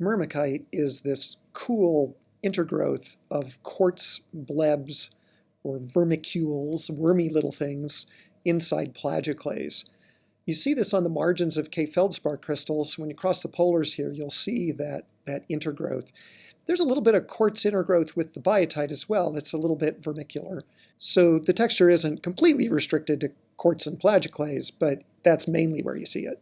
Myrmekite is this cool intergrowth of quartz blebs or vermicules, wormy little things, inside plagioclase. You see this on the margins of K feldspar crystals. When you cross the polars here, you'll see that, that intergrowth. There's a little bit of quartz intergrowth with the biotite as well that's a little bit vermicular. So the texture isn't completely restricted to quartz and plagioclase, but that's mainly where you see it.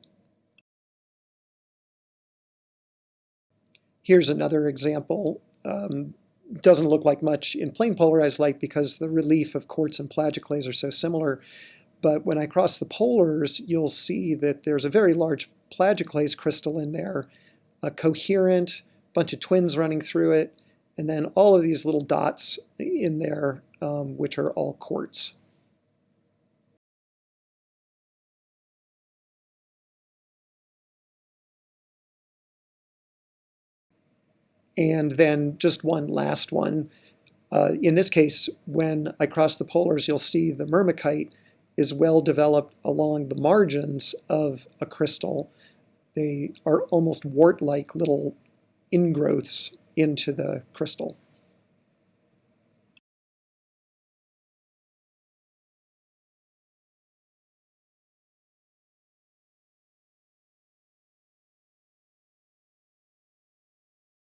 Here's another example. Um, doesn't look like much in plain polarized light because the relief of quartz and plagioclase are so similar. But when I cross the polars, you'll see that there's a very large plagioclase crystal in there, a coherent bunch of twins running through it, and then all of these little dots in there, um, which are all quartz. And then just one last one. Uh, in this case, when I cross the polars, you'll see the myrmekite is well developed along the margins of a crystal. They are almost wart-like little ingrowths into the crystal.